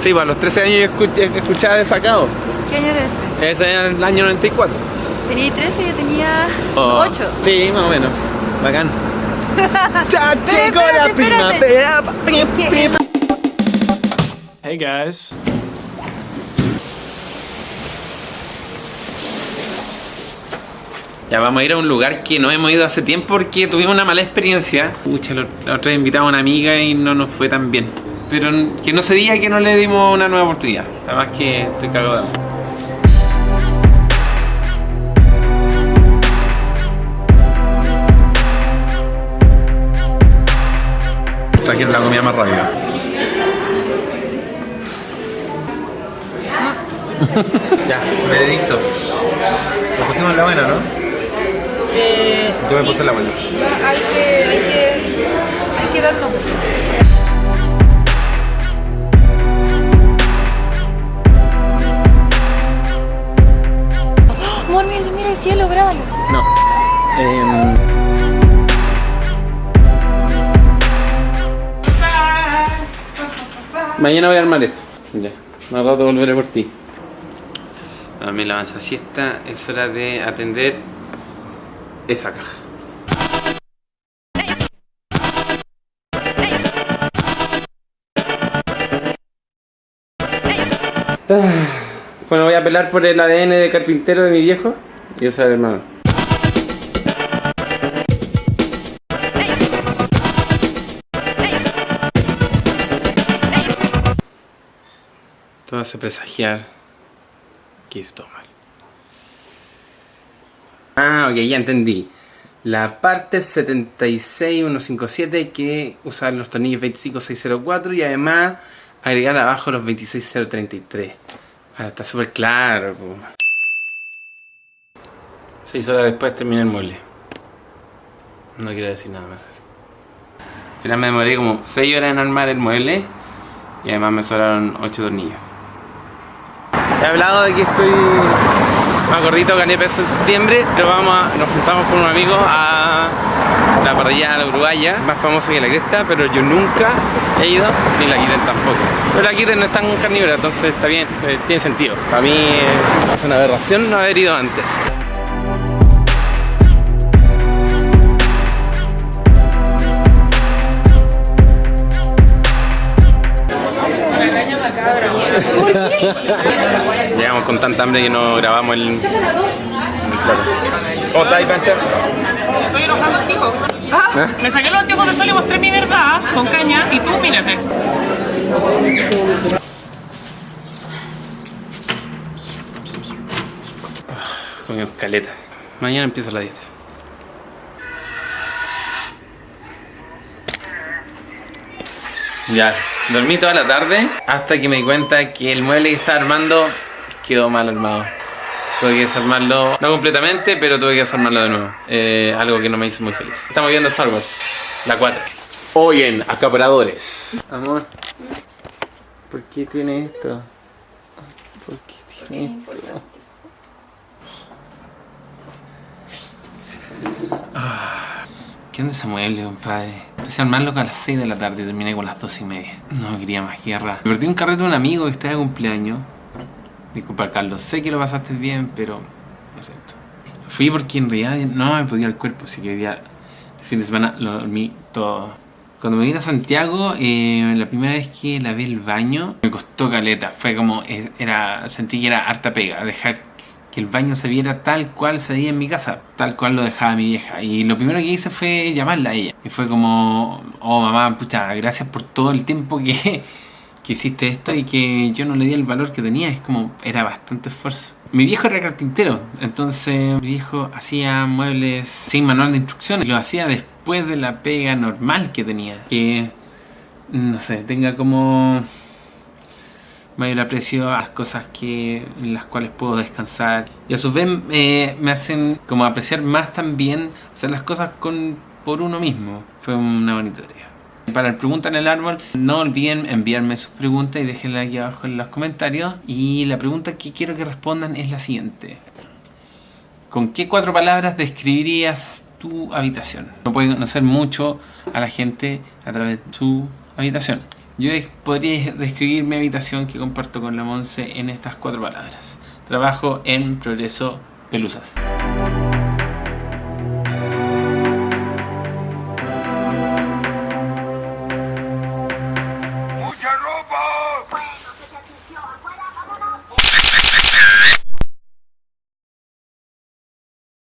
Sí, pues a los 13 años yo escuché, escuchaba Desacado. ¿Qué año era ese? Ese era el año 94. Tenía 13 y yo tenía Oh, 8. Sí, más o menos. Bacán. ya llegó la primavera. Hey guys. Ya vamos a ir a un lugar que no hemos ido hace tiempo porque tuvimos una mala experiencia. Pucha, la la otra vez invitamos a una amiga y no nos fue tan bien. Pero que no se diga que no le dimos una nueva oportunidad. Además que estoy cagado de hambre. Trajeron la comida más rápida. ya, veredicto. Lo pusimos en la buena, ¿no? Eh, Yo me puse en la buena. hay que, hay que, hay que darnos. Em, Mañana voy a armar esto. Ya. Más rato volveré por ti. A mí la avanza siesta. Es hora de atender esa caja. Ah, Bueno, voy a apelar por el ADN de carpintero de mi viejo y usar el hermano. Todo hace presagiar que hice todo mal. Ah, ok, ya entendí. La parte 76157 hay que usar los tornillos 25604 y además agregar abajo los 26033. Ahora está súper claro. Seis horas después terminé el mueble. No quiero decir nada más. Al final me demoré como 6 horas en armar el mueble y además me sobraron 8 tornillos. He hablado de que estoy más gordito, gané peso en septiembre, pero vamos nos juntamos con un amigo a la parrilla la uruguaya, más famosa que la cresta, pero yo nunca he ido, ni la Kiren tampoco. Pero la Kiren no es tan carnívora, entonces está bien, eh, tiene sentido. Para mí eh, es una aberración no haber ido antes. Con tanta hambre que no grabamos el, el plato. ¿Cómo ahí, Pancha? Estoy enojado contigo. Ah, me saqué los anteojos de sol y mostré mi verdad con caña y tú mírate. Comimos caleta. Mañana empieza la dieta. Ya, dormí toda la tarde hasta que me di cuenta que el mueble que estaba armando quedó mal armado. Tuve que desarmarlo, no completamente, pero tuve que desarmarlo de nuevo. Eh, algo que no me hizo muy feliz. Estamos viendo Star Wars, la 4. Hoy en Acaparadores. Amor, ¿por qué tiene esto? ¿Por qué tiene esto? ¿Qué onda ese mueble, compadre? Empecé a armarlo a las 6 de la tarde y terminé con las 2 y media. No quería más guerra. Me perdí un carrete de un amigo que está de cumpleaños. Disculpa, Carlos, sé que lo pasaste bien, pero lo siento. Fui porque en realidad no me podía el cuerpo, así que hoy día, de fin de semana, lo dormí todo. Cuando me vine a Santiago, eh, la primera vez que lavé el baño, me costó caleta. Fue como, era, sentí que era harta pega, dejar que el baño se viera tal cual se veía en mi casa, tal cual lo dejaba mi vieja. Y lo primero que hice fue llamarla a ella. Y fue como, oh mamá, pucha, gracias por todo el tiempo que, que hiciste esto y que yo no le di el valor que tenía. Es como, era bastante esfuerzo. Mi viejo era carpintero, entonces mi viejo hacía muebles sin manual de instrucciones. Lo hacía después de la pega normal que tenía. Que, no sé, tenga como mayor aprecio a las cosas que, en las cuales puedo descansar. Y a su vez eh, me hacen como apreciar más también hacer las cosas con, por uno mismo. Fue una bonita tarea. Para el Pregunta en el Árbol, no olviden enviarme sus preguntas y déjenlas aquí abajo en los comentarios. Y la pregunta que quiero que respondan es la siguiente. ¿Con qué cuatro palabras describirías tu habitación? No puede conocer mucho a la gente a través de su habitación. Yo podría describir mi habitación que comparto con la Monse en estas cuatro palabras. Trabajo en Progreso Pelusas.